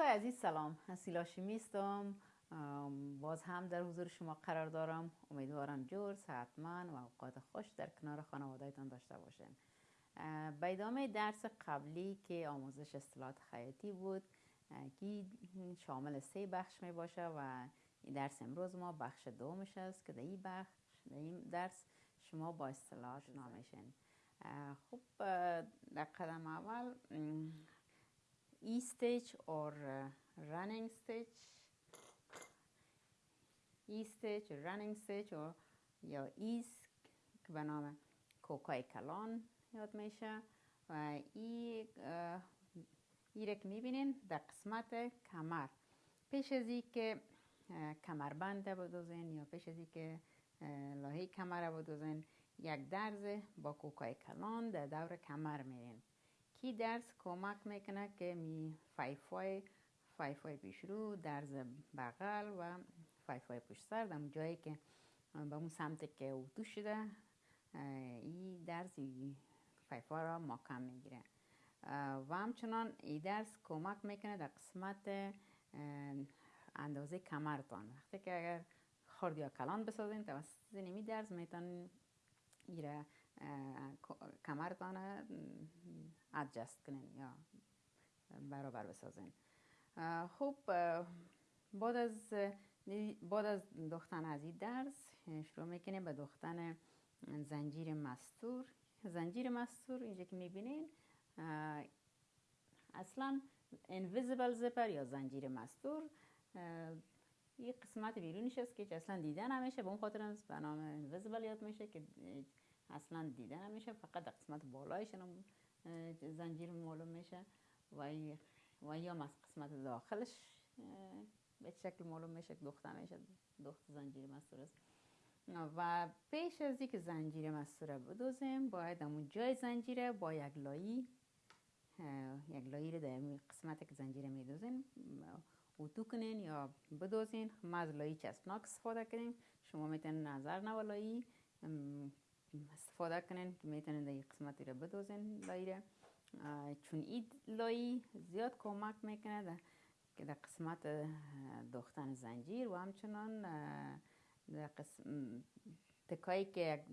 دوستای عزیز سلام. هسیلا میستم باز هم در حضور شما قرار دارم. امیدوارم جور صحتمند و اوقات خوش در کنار خانوادهتان داشته باشین. به ادامه درس قبلی که آموزش اصطلاحات خیاطی بود که شامل سه بخش می باشه و درس امروز ما بخش دومش است که در این بخش در این درس شما با اصطلاحات نامیشین. خب در قدم اول ای stage or running stage? ای stage running stage or یا ایس که به نام کوکای کلان یاد میشه. و ای ای را که می‌بینین در قسمت کمر. پیش از ای که کمربند بدوزین یا پیش از ای که لاهی کمر بدوزین یک درز با کوکای کلان در دور کمر میرین. درس کمک می‌کنه که می فایفای فایفای پیش رو درز بغل و فایفای پشت سر. در جایی که به اون سمت که اوتو شده این درس فایفا را محکم می‌گیره. و همچنان این درس کمک می‌کنه در قسمت اندازه کمرتان. وقتی که اگر خرد یا کلان بسازین توسط نمی درس می‌تونین ایره کمرتان ادجست کنین یا برابر بسازین. خب بعد از بعد از دختن از این درس شروع می‌کنیم به دختن زنجیر مستور. زنجیر مستور اینجا که می‌بینین اصلا انویزیبل زپر یا زنجیر مستور. یه قسمت بیرونیش است که اصلا دیده نمیشه به اون خاطر به نام انویزیبل یاد میشه که اصلا دیده نمیشه فقط در قسمت بالایش زنجیر معلوم میشه و یا قسمت داخلش به شکل معلوم میشه که دخته میشه دخت زنجیر مستور است. و پیش از اینکه زنجیر مستوره بدوزیم باید همون جای زنجیره با یک لایی یک لایی رو در قسمت که زنجیره میدوزین اتو کنین یا بدوزین. ما از لایی چسبناک استفاده کنیم شما می‌تونین نظر نو لایی استفاده کنین که می‌تونین در قسمتی رو بدوزین لایی رو چون این لایی زیاد کمک می‌کنه که در قسمت دختن زنجیر و همچنان در قسم تکایی که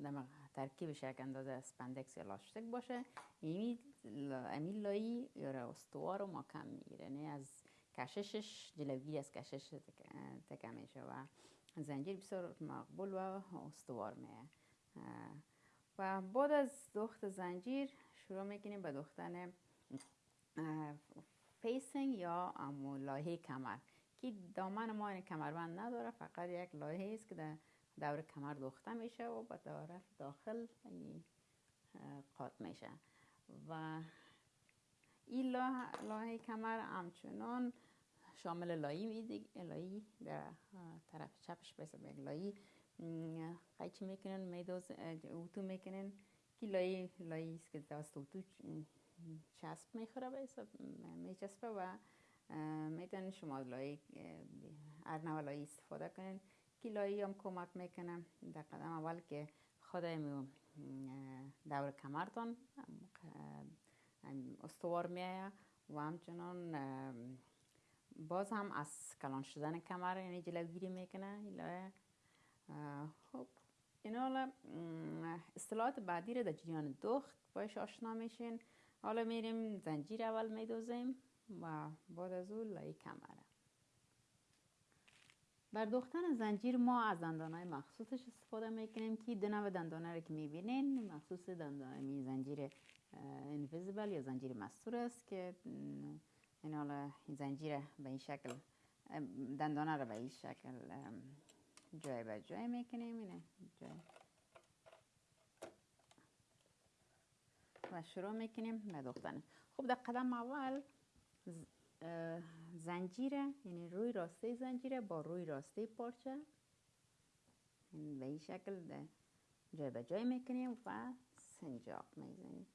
ترکیبش یک اندازه spandex یا لاستیک باشه امی لایی یا استوار رو کم می‌گیره. نه از کششش جلوگیری از کشش تکه میشه و زنجیر بسیار مقبول و استوار میه. و بعد از دخت زنجیر شروع می‌کنیم به دختن facing یا لایه کمر که دامن ما کمربند نداره فقط یک لایه است که در دور کمر دخته میشه و به طرف داخل قاط میشه. و این لایه کمر همچنان شامل لایی میدی لایی در طرف چپش بسه به لایی قیچی می‌کنن میدوز اوتو می‌کنن که لایی لایی است که دست اوتو چسب می‌خوره به میچسبه و می‌تونین شما لایی ارنو لایی استفاده کنین که لایی هم کمک می‌کنه. در قدم اول که خود دور کمرتان استوار میایه و همچنان باز هم از کلان شدن کمر یعنی جلوگیری می‌کنه خب. این حالا اصطلاحات بعدی رو در جریان دخت باش آشنا میشین. حالا میریم زنجیر اول میدوزیم و بعد از لای کمره. بر دوختن زنجیر ما از دندان های مخصوصش استفاده می‌کنیم که دو نوع دندانه رو که می‌بینین. مخصوص دندانه زنجیر انویزیبل یا زنجیر مستور است که این حالا زنجیر به این شکل دندانه رو به این شکل جای به جای می‌کنیم اینه. جای. و شروع می‌کنیم به دوختن خب در قدم اول زنجیره یعنی روی راسته زنجیره با روی راسته پارچه. به این شکل جای به جای می‌کنیم و سنجاق می‌زنیم.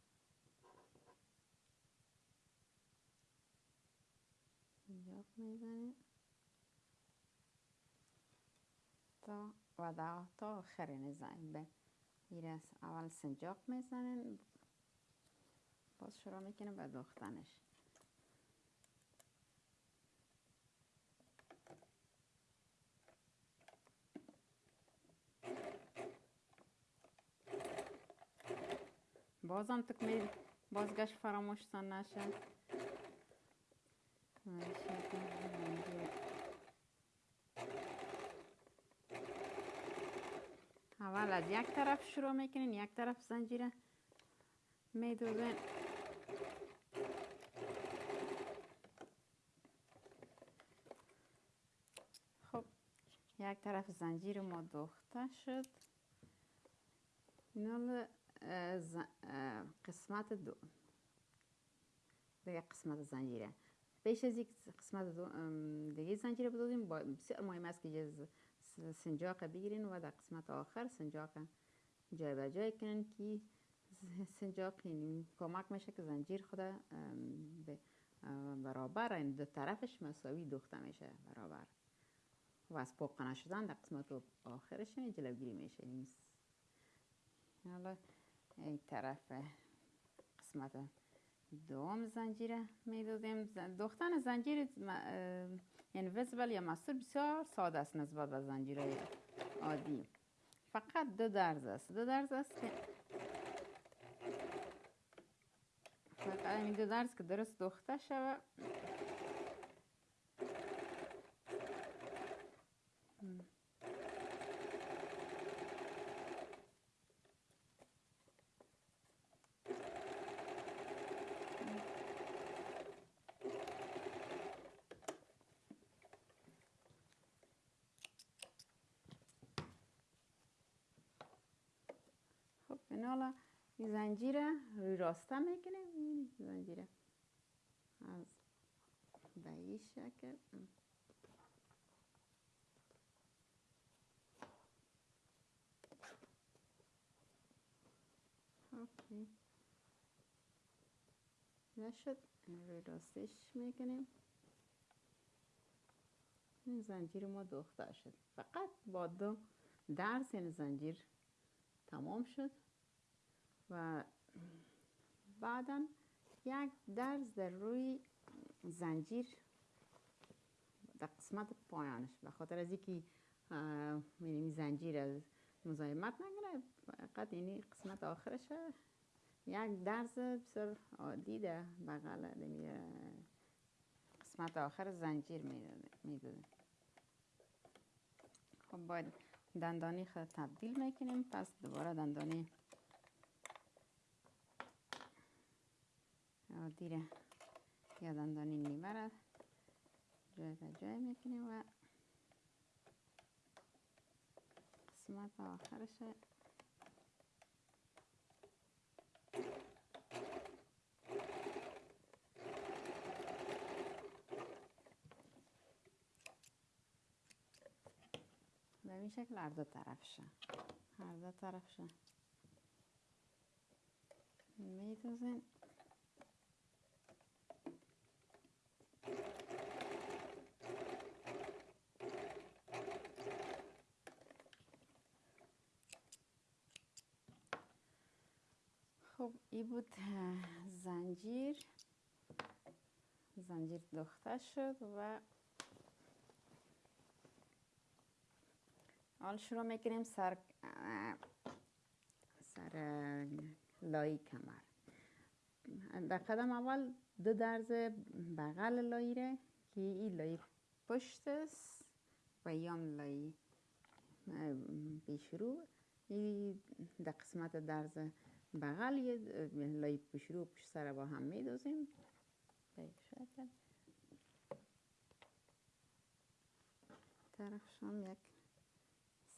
سنجاق می‌زنیم. تا وضع تا آخرین زنبه این از اول سنجاق می‌زنین باز شروع می‌کنیم به دوختنش. بازم تکمیل بازگشت فراموشتان نشه. اول از یک طرف شروع می‌کنین یک طرف زنجیره میدوزین خب یک طرف زنجیر ما دوخته شد. اینا قسمت دو. دیگه قسمت زنجیره. پیش از یک قسمت دو دیگه زنجیره بدودیم بسیار مهم است که سنجاق بگیرین و در قسمت آخر سنجاق به جای کنین که سنجاق کمک میشه که زنجیر خود برابر این دو طرفش مساوی دوخته میشه برابر. و از پاک شدن در قسمت آخرش جلوگیری میشه. حالا این طرف قسمت دوم زنجیره می‌دادیم. دوختن زنجیر انویزبل یا مستور بسیار ساده است نسبت به زنجیره عادی. فقط دو درز است. دو درز است که فقط این دو درز که درست دوخته شود. این حالا این زنجیر روی راسته می‌کنیم زنجیر از به این شکل. اوکی. نشد. روی راستش می‌کنیم. این زنجیر ما دوخته شد. فقط با دو درس این زنجیر تمام شد. و بعدا یک درز در روی زنجیر در قسمت پایانش. به خاطر از اینکه یعنی زنجیر از مزاحمت نگیره فقط اینی قسمت آخرش یک درز بسیار عادی ده بغل قسمت آخر زنجیر می‌داده. خب باید دندانی خود تبدیل می‌کنیم. پس دوباره دندانی دیره یا دندانی نیمه را جای به جای می‌کنیم و قسمت آخرش به این شکل هر دو طرفشه هر دو طرفشه میدوزین خب این بود زنجیر. زنجیر دخته شد و حال شروع می‌کنیم سر سر لای کمر. در قدم اول دو درز بغل لایی ره که این لای پشت است و یام لای پیشرو این در قسمت درز بغل یه لای پشرو پشت سر با هم میدوزیم. به طرفشان یک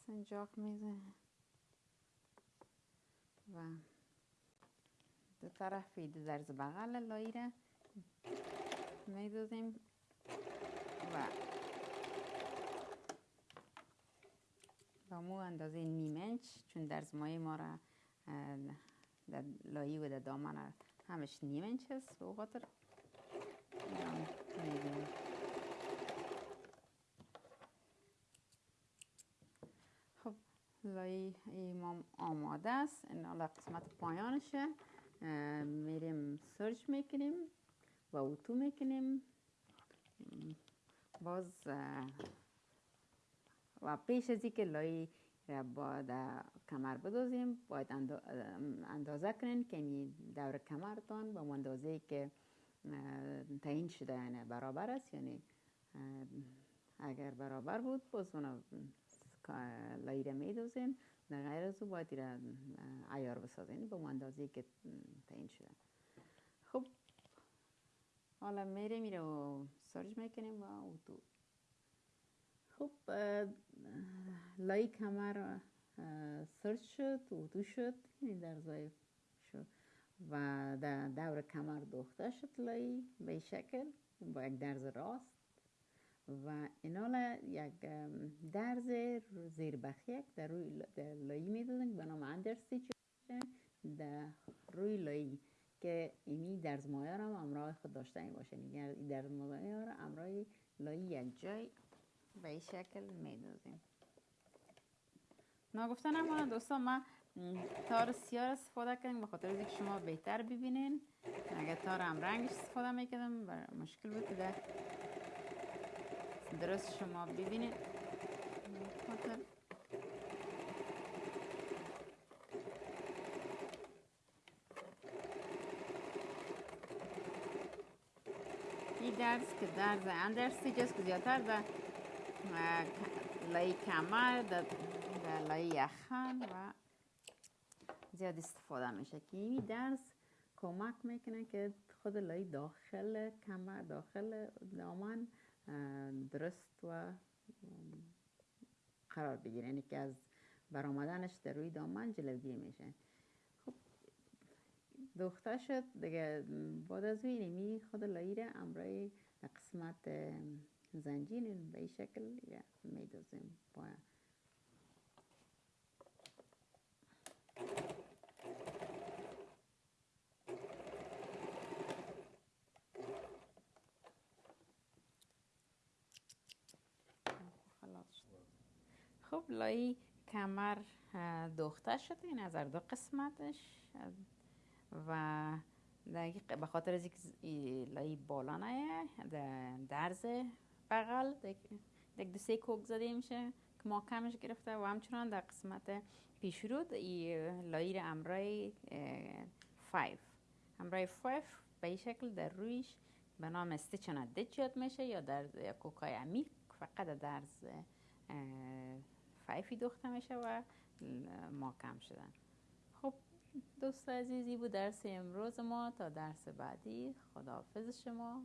سنجاق میزه و دو طرفی دو درز بغل لایره میدوزیم. و با مو اندازه نیم انچ چون درز مای ما را در لایی و در دامن همش نیم انچ است به خاطر. خب لایی ایمام آماده است. این حالا قسمت پایانشه. میریم سرچ می‌کنیم و اوتو می‌کنیم. باز و پیش از اینکه لای باید کمر بدوزیم باید اندازه کنین که دور کمرتان با اندازه که تعیین شده یعنی برابر است یعنی اگر برابر بود باز اونو لایره می دوزین در غیر از او باید را عیار بسازین با اندازه که تعیین شده. خب حالا میره میره و سرج می‌کنیم و تو خب لای کمر سرج شد و شد این در زای شد. و در دور کمر دوخته شد لای به شکل با یک درز راست. و اینا یک درز زیر بخیک در روی لایی می‌دادن به نام اندر در روی لایی که اینی درز مایه را امرای خود داشته باشه. این درز مایه را امرای لایی یک جای به این شکل میدازیم نگفتن اما دوستان ما تار سیاه استفاده کردیم به خاطر اینکه شما بهتر ببینین اگر تار هم رنگش استفاده می‌کردم مشکل بود که در درست شما ببینید این درس که درس اندرستیج است که زیادتر در لای کمر در لای یخن و زیاد استفاده میشه که این درس کمک می‌کنه که خود لای داخل کمر داخل دامن درست و قرار بگیره. یعنی که از برآمدنش در روی دامن جلوگیری میشه. خب دوخته شد دیگه. بعد از وی خود لایره امرای قسمت زنجیر به این شکل میدازیم باید خب لای کمر دوخته شده این از دو قسمتش. و به خاطر از لای بالا نه درز بغل دیگه دو سه کوک زده میشه که ما کمش گرفته و همچنان در قسمت پیش رود لای امرای فایف. امرای فایف به این شکل در رویش به نام استیچن دچ میشه یا در کوکای عمیق فقط درز فایفی دوخته میشه و کم شدن. خب دوست عزیزی بود درس امروز ما تا درس بعدی. خداحافظ شما.